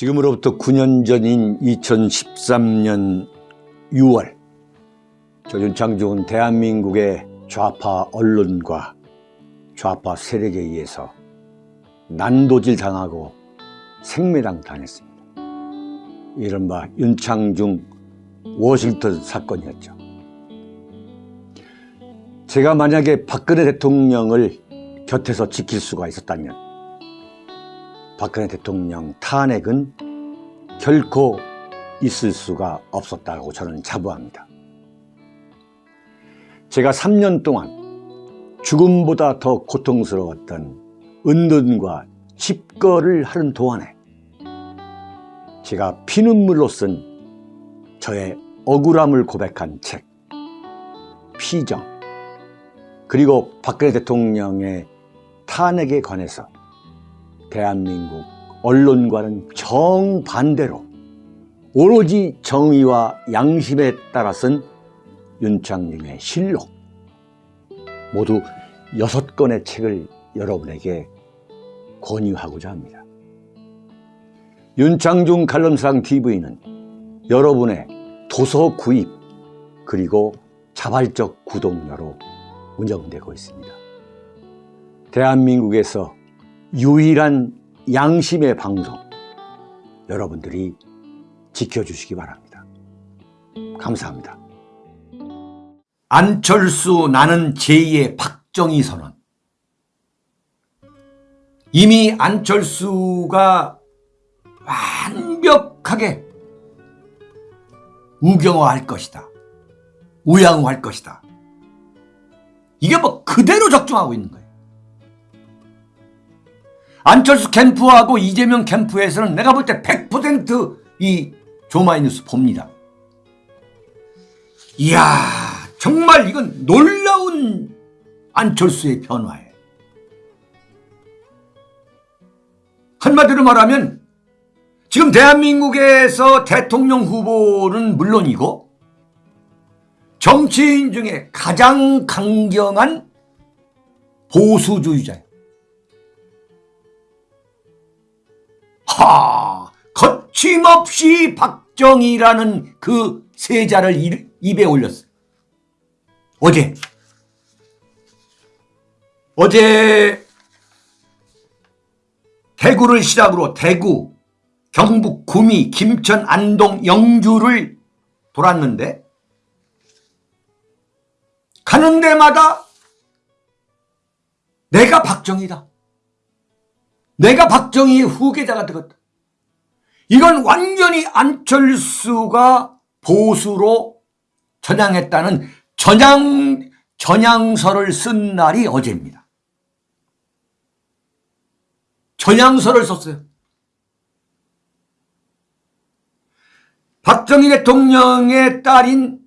지금으로부터 9년 전인 2013년 6월 조윤창중은 대한민국의 좌파 언론과 좌파 세력에 의해서 난도질 당하고 생매당 당했습니다. 이른바 윤창중 워싱턴 사건이었죠. 제가 만약에 박근혜 대통령을 곁에서 지킬 수가 있었다면 박근혜 대통령 탄핵은 결코 있을 수가 없었다고 저는 자부합니다. 제가 3년 동안 죽음보다 더 고통스러웠던 은둔과 집거를 하는 동안에 제가 피눈물로 쓴 저의 억울함을 고백한 책 피정 그리고 박근혜 대통령의 탄핵에 관해서 대한민국 언론과는 정반대로 오로지 정의와 양심에 따라 쓴 윤창중의 실록 모두 여섯 권의 책을 여러분에게 권유하고자 합니다. 윤창중 칼럼상 TV는 여러분의 도서 구입 그리고 자발적 구독료로 운영되고 있습니다. 대한민국에서 유일한 양심의 방송 여러분들이 지켜주시기 바랍니다. 감사합니다. 안철수 나는 제2의 박정희 선언 이미 안철수가 완벽하게 우경화할 것이다. 우양화할 것이다. 이게 뭐 그대로 적중하고 있는 거예요. 안철수 캠프하고 이재명 캠프에서는 내가 볼 때 100%이 조마이뉴스 봅니다. 이야 정말 이건 놀라운 안철수의 변화예요. 한마디로 말하면 지금 대한민국에서 대통령 후보는 물론이고 정치인 중에 가장 강경한 보수주의자예요. 하, 거침없이 박정희라는 그 세자를 입에 올렸어요. 어제 어제 대구를 시작으로 대구, 경북, 구미, 김천, 안동, 영주를 돌았는데 가는 데마다 내가 박정희다. 내가 박정희의 후계자가 되었다. 이건 완전히 안철수가 보수로 전향했다는 전향, 전향서를 쓴 날이 어제입니다. 전향서를 썼어요. 박정희 대통령의 딸인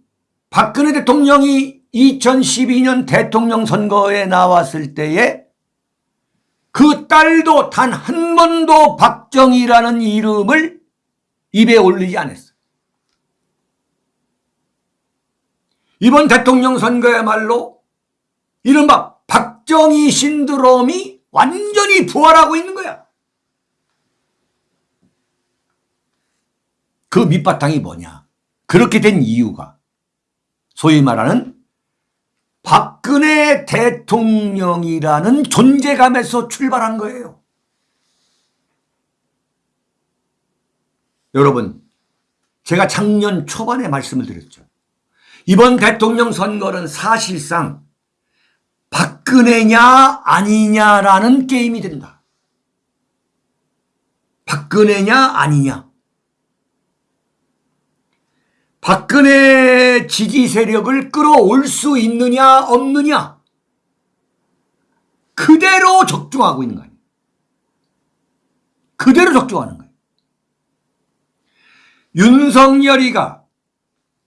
박근혜 대통령이 2012년 대통령 선거에 나왔을 때에 그 딸도 단 한 번도 박정희라는 이름을 입에 올리지 않았어요. 이번 대통령 선거야말로 이른바 박정희 신드롬이 완전히 부활하고 있는 거야. 그 밑바탕이 뭐냐? 그렇게 된 이유가 소위 말하는 박근혜 대통령이라는 존재감에서 출발한 거예요. 여러분 제가 작년 초반에 말씀을 드렸죠. 이번 대통령 선거는 사실상 박근혜냐 아니냐라는 게임이 된다. 박근혜냐 아니냐. 박근혜 지지 세력을 끌어올 수 있느냐 없느냐 그대로 적중하고 있는 거예요. 그대로 적중하는 거예요. 윤석열이가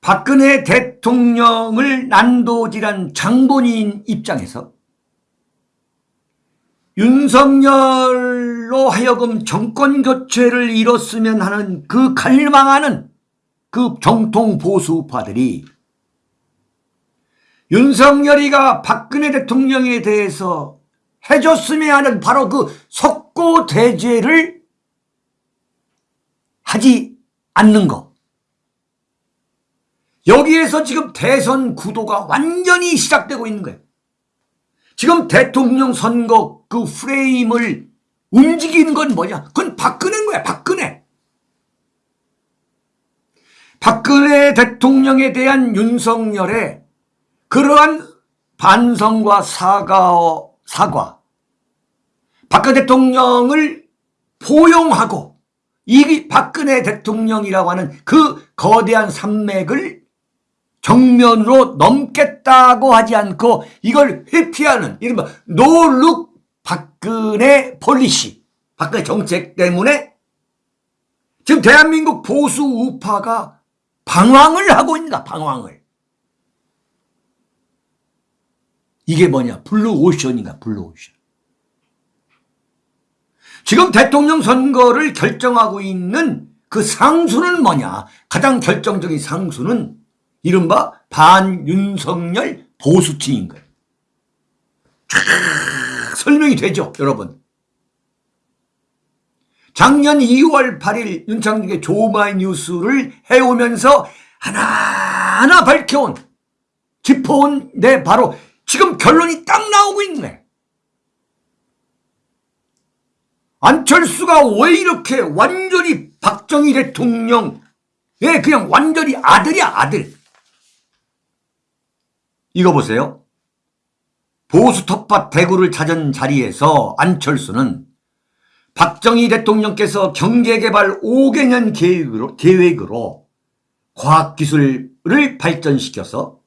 박근혜 대통령을 난도질한 장본인 입장에서 윤석열로 하여금 정권 교체를 이뤘으면 하는 그 갈망하는 그 정통 보수파들이 윤석열이가 박근혜 대통령에 대해서 해줬으면 하는 바로 그 석고 대죄를 하지 않는 거. 여기에서 지금 대선 구도가 완전히 시작되고 있는 거예요. 지금 대통령 선거 그 프레임을 움직이는 건 뭐냐? 그건 박근혜인 거야, 박근혜. 박근혜 대통령에 대한 윤석열의 그러한 반성과 사과, 사과. 박근혜 대통령을 포용하고 이 박근혜 대통령이라고 하는 그 거대한 산맥을 정면으로 넘겠다고 하지 않고 이걸 회피하는 이른바 no look 박근혜 policy 박근혜 정책 때문에 지금 대한민국 보수 우파가 방황을 하고 있다 방황을 이게 뭐냐 블루오션인가 블루오션 지금 대통령 선거를 결정하고 있는 그 상수는 뭐냐 가장 결정적인 상수는 이른바 반윤석열 보수층인 거예요. 쫙 설명이 되죠, 여러분. 작년 2월 8일 윤창중의 조마이뉴스를 해오면서 하나하나 밝혀온, 짚어온 내 바로 지금 결론이 딱 나오고 있네. 안철수가 왜 이렇게 완전히 박정희 대통령, 예, 그냥 완전히 아들이야, 아들. 이거 보세요. 보수 텃밭 대구를 찾은 자리에서 안철수는 박정희 대통령께서 경제개발 5개년 계획으로, 계획으로 과학기술을 발전시켜서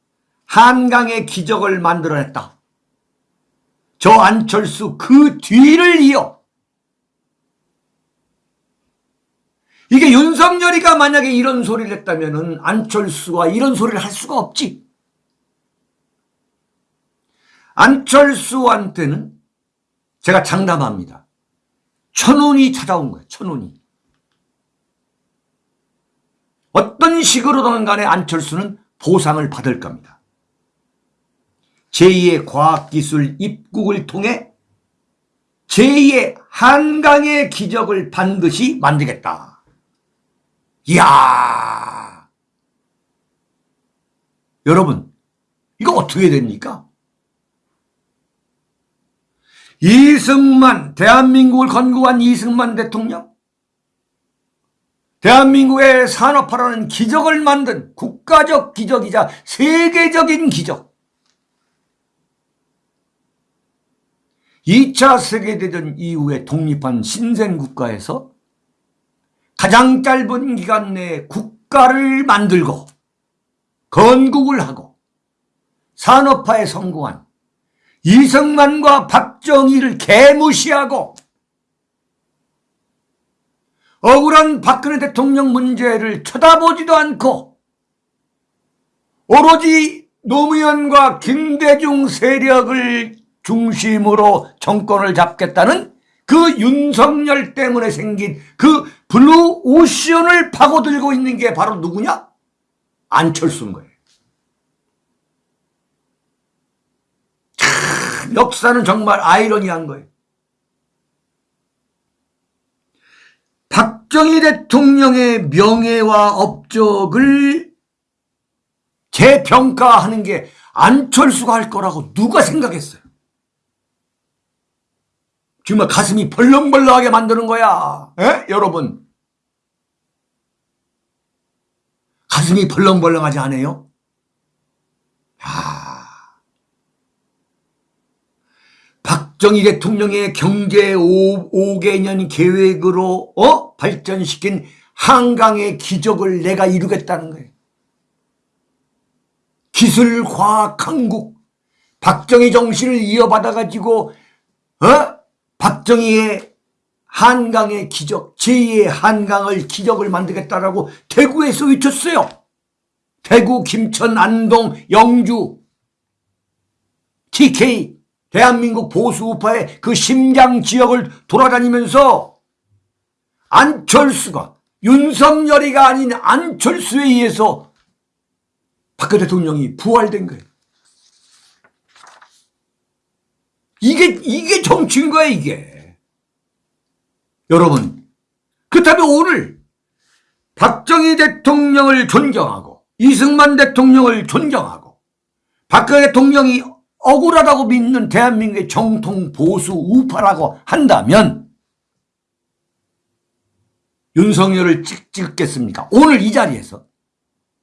한강의 기적을 만들어냈다. 저 안철수 그 뒤를 이어 이게 윤석열이가 만약에 이런 소리를 했다면 안철수가 이런 소리를 할 수가 없지. 안철수한테는 제가 장담합니다. 천운이 찾아온 거예요. 천운이. 어떤 식으로든 간에 안철수는 보상을 받을 겁니다. 제2의 과학기술 입국을 통해 제2의 한강의 기적을 반드시 만들겠다. 이야 여러분 이거 어떻게 됩니까? 이승만, 대한민국을 건국한 이승만 대통령, 대한민국의 산업화라는 기적을 만든 국가적 기적이자 세계적인 기적. 2차 세계대전 이후에 독립한 신생국가에서 가장 짧은 기간 내에 국가를 만들고 건국을 하고 산업화에 성공한 이승만과 박정희를 개무시하고 억울한 박근혜 대통령 문제를 쳐다보지도 않고 오로지 노무현과 김대중 세력을 중심으로 정권을 잡겠다는 그 윤석열 때문에 생긴 그 블루 오션을 파고들고 있는 게 바로 누구냐? 안철수인 거예요. 역사는 정말 아이러니한 거예요. 박정희 대통령의 명예와 업적을 재평가하는 게 안철수가 할 거라고 누가 생각했어요? 정말 가슴이 벌렁벌렁하게 만드는 거야. 에? 여러분. 가슴이 벌렁벌렁하지 않아요? 야. 박정희 대통령의 경제 5, 5개년 계획으로 어? 발전시킨 한강의 기적을 내가 이루겠다는 거예요. 기술, 과학, 한국, 박정희 정신을 이어받아가지고 어? 박정희의 한강의 기적, 제2의 한강을 기적을 만들겠다라고 대구에서 외쳤어요. 대구, 김천, 안동, 영주, TK 대한민국 보수 우파의 그 심장 지역을 돌아다니면서 안철수가 윤석열이가 아닌 안철수에 의해서 박근혜 대통령이 부활된 거예요. 이게, 이게 정치인 거야, 이게. 여러분. 그렇다면 오늘 박정희 대통령을 존경하고 이승만 대통령을 존경하고 박근혜 대통령이 억울하다고 믿는 대한민국의 정통 보수 우파라고 한다면 윤석열을 찍, 찍겠습니까? 오늘 이 자리에서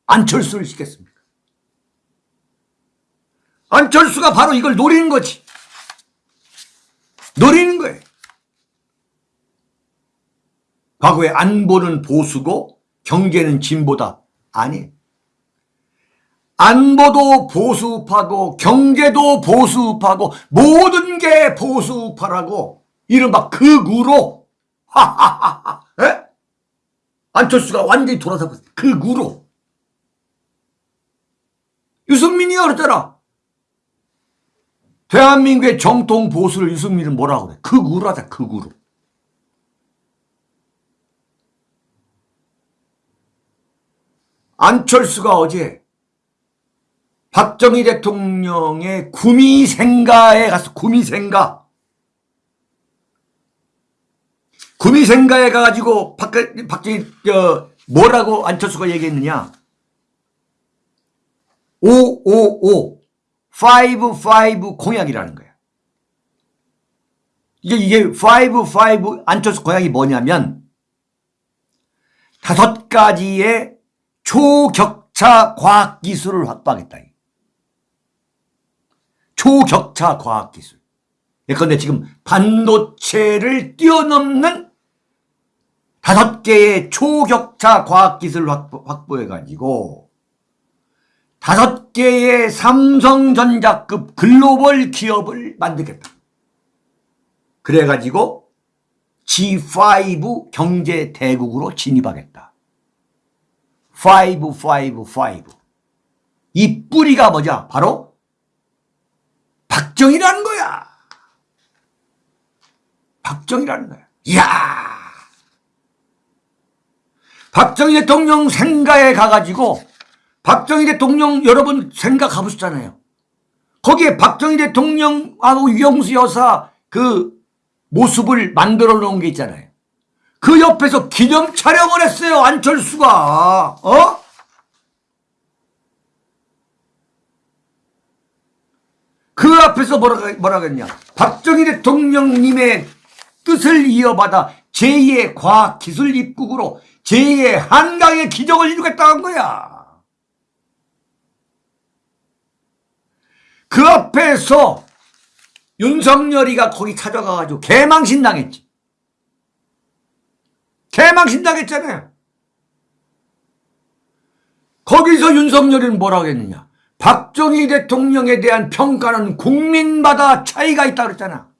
안철수를 찍겠습니까? 안철수가 바로 이걸 노리는 거지. 노리는 거예요. 과거에 안보는 보수고 경제는 진보다. 아니. 안보도 보수파고 경제도 보수파고 모든 게 보수파라고. 이른바 극우로. 하하하하 에? 안철수가 완전히 돌아서 극우로. 유승민이가 그랬잖아. 대한민국의 정통 보수를 유승민은 뭐라고 그래? 극우로 하자 극우로. 안철수가 어제 박정희 대통령의 구미생가에 가서 구미생가 구미생가에 가가지고 박, 박정희 어, 뭐라고 안철수가 얘기했느냐 555 55 공약이라는 거야 이게 이게 55 안철수 공약이 뭐냐면 다섯 가지의 초격차 과학기술을 확보하겠다. 초격차 과학기술. 예컨대 지금 반도체를 뛰어넘는 다섯 개의 초격차 과학기술을 확보, 해가지고 다섯 개의 삼성전자급 글로벌 기업을 만들겠다. 그래가지고 G5 경제 대국으로 진입하겠다. 5, 5, 5. 이 뿌리가 뭐냐? 바로 박정희라는 거야. 박정희라는 거야. 이야! 박정희 대통령 생가에 가가지고 박정희 대통령 여러분 생가 가보셨잖아요. 거기에 박정희 대통령하고 유영수 여사 그 모습을 만들어 놓은 게 있잖아요. 그 옆에서 기념 촬영을 했어요. 안철수가. 어? 그 앞에서 뭐라, 뭐라 그랬냐. 박정희 대통령님의 뜻을 이어받아 제2의 과학기술 입국으로 제2의 한강의 기적을 이루겠다는 거야. 그 앞에서 윤석열이가 거기 찾아가가지고 개망신 당했지. 개망신 당했잖아요. 거기서 윤석열이는 뭐라고 했느냐. 박정희 대통령에 대한 평가는 국민마다 차이가 있다 그랬잖아.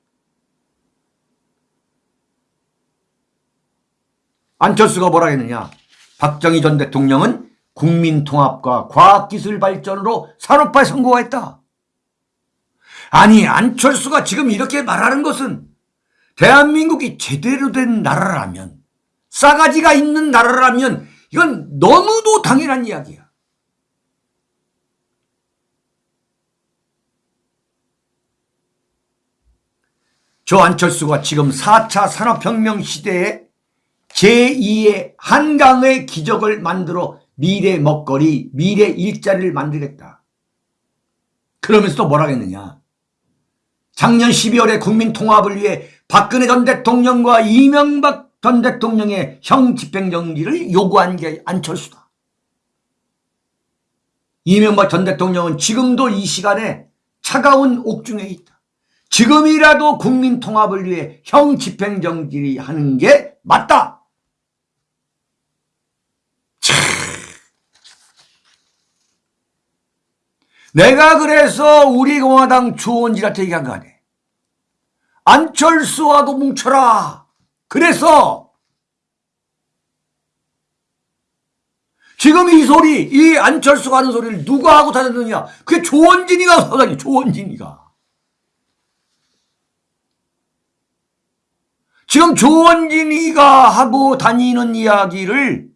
안철수가 뭐라 했느냐. 박정희 전 대통령은 국민통합과 과학기술 발전으로 산업화에 성공했다. 아니 안철수가 지금 이렇게 말하는 것은 대한민국이 제대로 된 나라라면 싸가지가 있는 나라라면 이건 너무도 당연한 이야기야. 저 안철수가 지금 4차 산업혁명 시대에 제2의 한강의 기적을 만들어 미래 먹거리, 미래 일자리를 만들겠다. 그러면서 또 뭐라 했느냐. 작년 12월에 국민 통합을 위해 박근혜 전 대통령과 이명박 전 대통령의 형 집행정지를 요구한 게 안철수다. 이명박 전 대통령은 지금도 이 시간에 차가운 옥중에 있다. 지금이라도 국민 통합을 위해 형 집행정지 하는 게 맞다. 내가 그래서 우리 공화당 주원지한테 얘기한 거 아니야. 안철수와도 뭉쳐라. 그래서 지금 이 소리, 이 안철수가 하는 소리를 누가 하고 다녔느냐? 그게 조원진이가 하다니, 조원진이가. 지금 조원진이가 하고 다니는 이야기를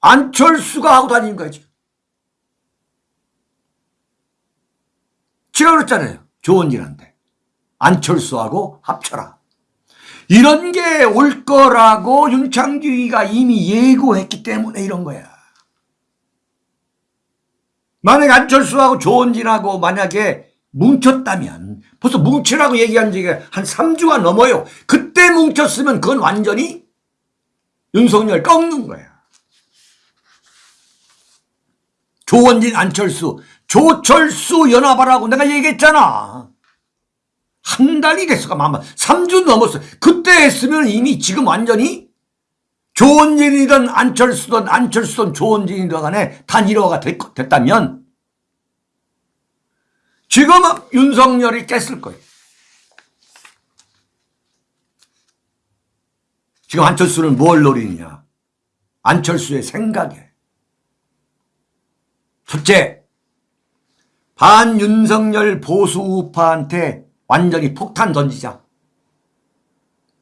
안철수가 하고 다니는 거야, 지금. 그랬잖아요. 조원진한테. 안철수하고 합쳐라. 이런 게 올 거라고 윤창규가 이미 예고했기 때문에 이런 거야. 만약에 안철수하고 조원진하고 만약에 뭉쳤다면 벌써 뭉치라고 얘기한 지가 한 3주가 넘어요. 그때 뭉쳤으면 그건 완전히 윤석열 꺾는 거야. 조원진, 안철수, 조철수 연합하라고 내가 얘기했잖아. 한 달이 됐어가 아마 3주 넘었어. 그때 했으면 이미 지금 완전히 조원진이든 안철수든 안철수든 조원진이든 간에 단일화가 됐, 됐다면 지금은 윤석열이 깼을 거예요. 지금 안철수는 뭘 노리느냐. 안철수의 생각에. 첫째, 반윤석열 보수 우파한테 완전히 폭탄 던지자.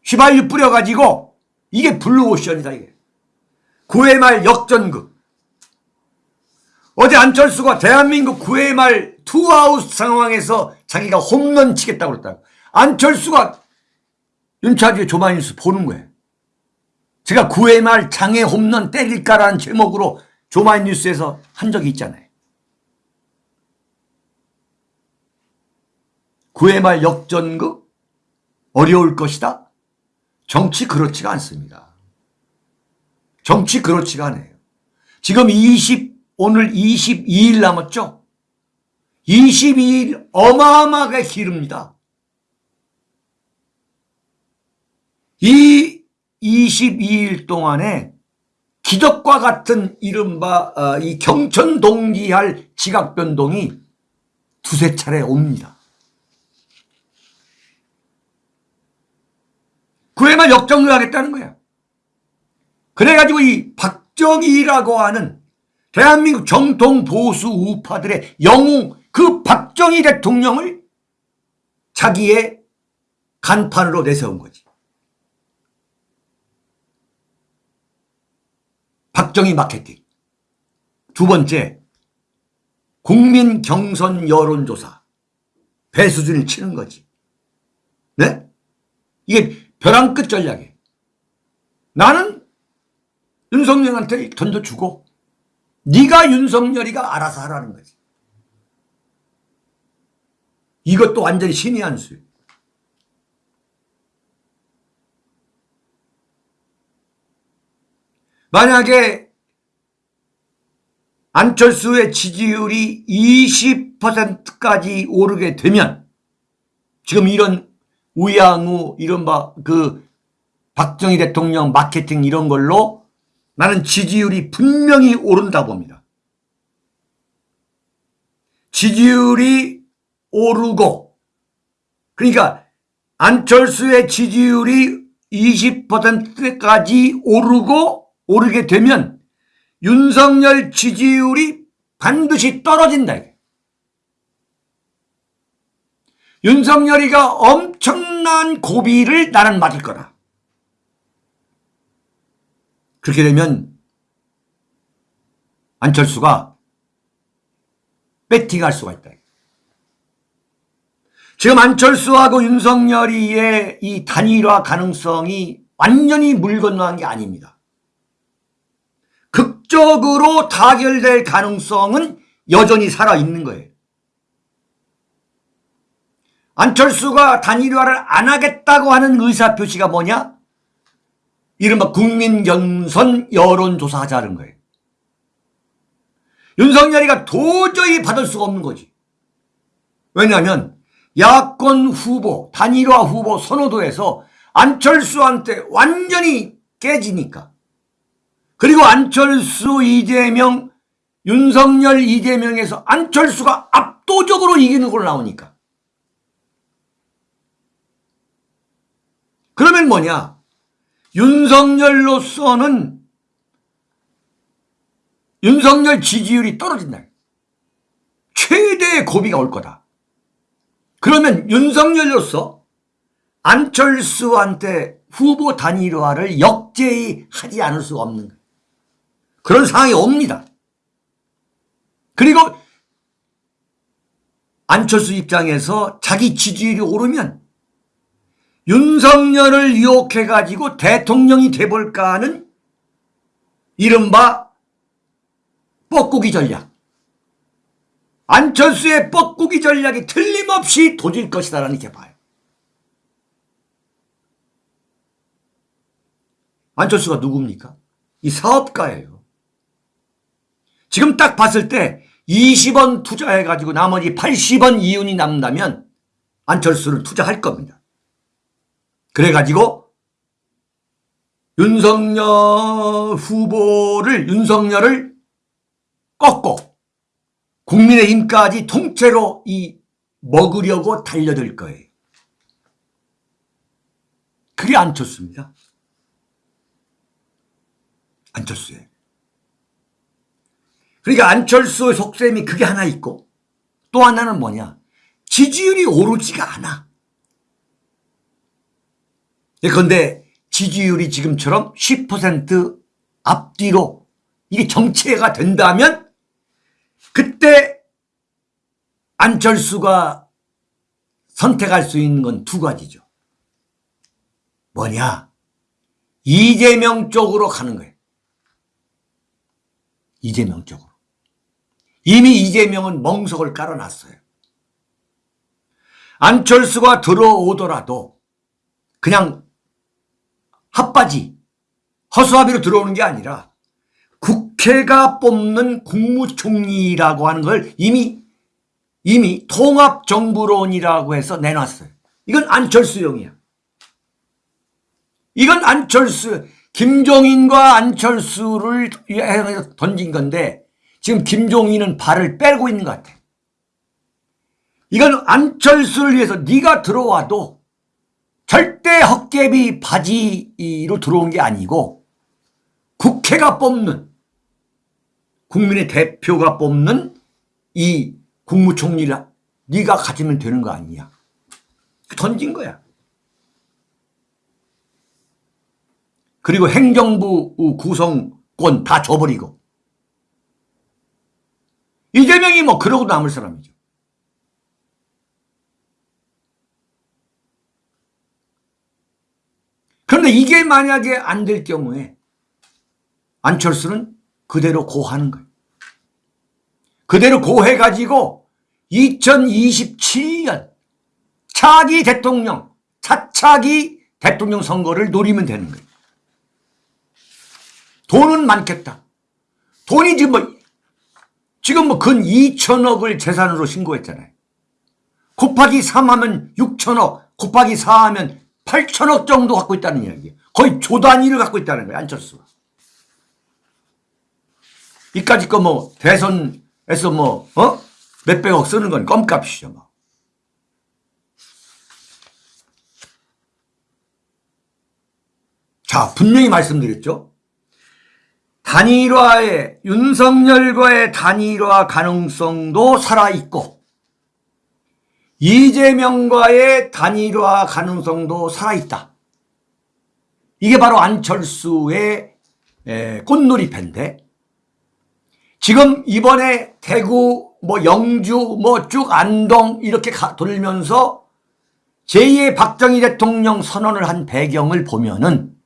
휘발유 뿌려가지고 이게 블루오션이다 이게. 9회 말 역전극. 어제 안철수가 대한민국 9회 말 투아웃 상황에서 자기가 홈런 치겠다고 그랬다. 안철수가 윤차주의 조마뉴스 보는 거예요. 제가 9회 말 장애 홈런 때릴까라는 제목으로 조마뉴스에서 한 적이 있잖아요. 9회 말 역전극 어려울 것이다. 정치 그렇지가 않습니다. 정치 그렇지가 않아요. 지금 20 오늘 22일 남았죠? 22일 어마어마하게 기릅니다. 이 22일 동안에 기적과 같은 이른바 어, 이 경천 동기할 지각 변동이 두세 차례 옵니다. 그에만 역정을 하겠다는 거야. 그래가지고 이 박정희라고 하는 대한민국 정통 보수 우파들의 영웅 그 박정희 대통령을 자기의 간판으로 내세운 거지. 박정희 마케팅. 두 번째, 국민 경선 여론조사. 배수준을 치는 거지. 네? 이게 벼랑 끝 전략이에요. 나는 윤석열한테 던져주고 네가 윤석열이가 알아서 하라는 거지. 이것도 완전히 신의 한 수예요. 만약에 안철수의 지지율이 20%까지 오르게 되면 지금 이런 우양우 이른바 그 박정희 대통령 마케팅 이런 걸로 나는 지지율이 분명히 오른다 봅니다. 지지율이 오르고 그러니까 안철수의 지지율이 20%까지 오르고 오르게 되면 윤석열 지지율이 반드시 떨어진다. 윤석열이가 엄청난 고비를 나는 맞을 거다. 그렇게 되면 안철수가 배팅할 수가 있다. 지금 안철수하고 윤석열이의 이 단일화 가능성이 완전히 물 건너간 게 아닙니다. 극적으로 타결될 가능성은 여전히 살아있는 거예요. 안철수가 단일화를 안 하겠다고 하는 의사표시가 뭐냐? 이른바 국민경선 여론조사 하자는 거예요. 윤석열이가 도저히 받을 수가 없는 거지. 왜냐하면 야권 후보, 단일화 후보 선호도에서 안철수한테 완전히 깨지니까. 그리고 안철수, 이재명, 윤석열, 이재명에서 안철수가 압도적으로 이기는 걸로 나오니까. 그러면 뭐냐? 윤석열로서는 윤석열 지지율이 떨어진다. 최대의 고비가 올 거다. 그러면 윤석열로서 안철수한테 후보 단일화를 역제히 하지 않을 수 없는 그런 상황이 옵니다. 그리고 안철수 입장에서 자기 지지율이 오르면 윤석열을 유혹해가지고 대통령이 돼볼까 하는 이른바 뻐꾸기 전략. 안철수의 뻐꾸기 전략이 틀림없이 도질 것이다라는 게 봐요. 안철수가 누굽니까? 이 사업가예요. 지금 딱 봤을 때 20원 투자해가지고 나머지 80원 이윤이 남는다면 안철수를 투자할 겁니다. 그래가지고 윤석열 후보를 윤석열을 국민의힘까지 통째로 이 먹으려고 달려들 거예요. 그게 안철수입니다. 안철수예요. 그러니까 안철수의 속셈이 그게 하나 있고 또 하나는 뭐냐 지지율이 오르지가 않아. 그런데 지지율이 지금처럼 10% 앞뒤로 이게 정체가 된다면 그때 안철수가 선택할 수 있는 건 두 가지죠. 뭐냐? 이재명 쪽으로 가는 거예요. 이재명 쪽으로. 이미 이재명은 멍석을 깔아놨어요. 안철수가 들어오더라도 그냥 핫바지 허수아비로 들어오는 게 아니라 국회가 뽑는 국무총리라고 하는 걸 이미 이미 통합정부론이라고 해서 내놨어요. 이건 안철수용이야. 이건 안철수 김종인과 안철수를 던진 건데 지금 김종인은 발을 빼고 있는 것 같아. 이건 안철수를 위해서 네가 들어와도 절대 헛개비 바지로 들어온 게 아니고 국회가 뽑는 국민의 대표가 뽑는 이 국무총리를 네가 가지면 되는 거 아니냐. 던진 거야. 그리고 행정부 구성권 다 줘버리고 이재명이 뭐 그러고 남을 사람이죠. 그런데 이게 만약에 안 될 경우에 안철수는 그대로 고하는 거예요. 그대로 고해가지고 2027년 차기 대통령, 차차기 대통령 선거를 노리면 되는 거예요. 돈은 많겠다. 돈이 지금 뭐, 지금 뭐 근 2천억을 재산으로 신고했잖아요. 곱하기 3 하면 6천억, 곱하기 4 하면 8천억 정도 갖고 있다는 이야기예요. 거의 조 단위를 갖고 있다는 거예요. 안철수가. 이까지 거 뭐 대선 에서 뭐 어? 몇백억 쓰는 건 껌값이죠. 뭐. 자 분명히 말씀드렸죠. 단일화의 윤석열과의 단일화 가능성도 살아있고 이재명과의 단일화 가능성도 살아있다. 이게 바로 안철수의 꽃놀이패인데 지금 이번에 대구 뭐 영주 뭐 쭉 안동 이렇게 가, 돌면서 제2의 박정희 대통령 선언을 한 배경을 보면은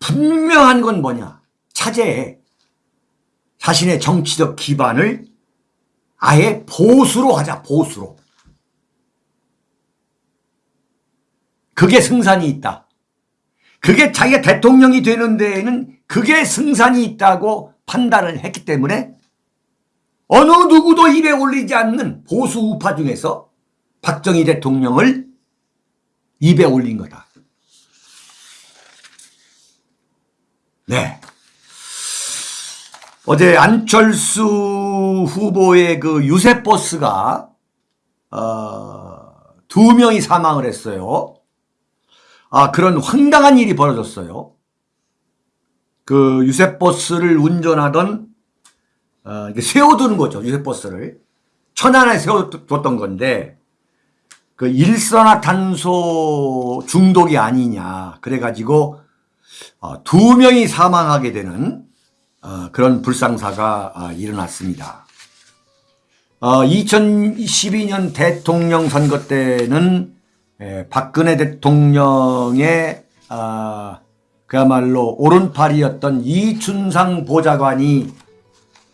분명한 건 뭐냐? 차제에 자신의 정치적 기반을 아예 보수로 하자 보수로. 그게 승산이 있다. 그게 자기가 대통령이 되는 데에는 그게 승산이 있다고 판단을 했기 때문에 어느 누구도 입에 올리지 않는 보수 우파 중에서 박정희 대통령을 입에 올린 거다. 네. 어제 안철수 후보의 그 유세버스가 어, 두 명이 사망을 했어요. 아 그런 황당한 일이 벌어졌어요. 그 유세버스를 운전하던 어, 세워두는 거죠. 유세버스를 천안에 세워뒀던 건데 그 일산화탄소 중독이 아니냐 그래가지고 어, 두 명이 사망하게 되는 어, 그런 불상사가 어, 일어났습니다. 2012년 대통령 선거 때는 에, 박근혜 대통령의 아, 그야말로 오른팔이었던 이춘상 보좌관이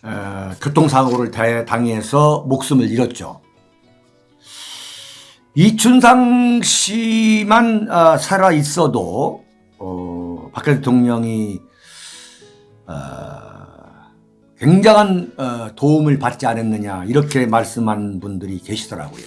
어, 교통사고를 다- 당해서 목숨을 잃었죠. 이춘상 씨만 아, 살아 있어도 어, 박근혜 대통령이 어, 굉장한 어, 도움을 받지 않았느냐 이렇게 말씀한 분들이 계시더라고요.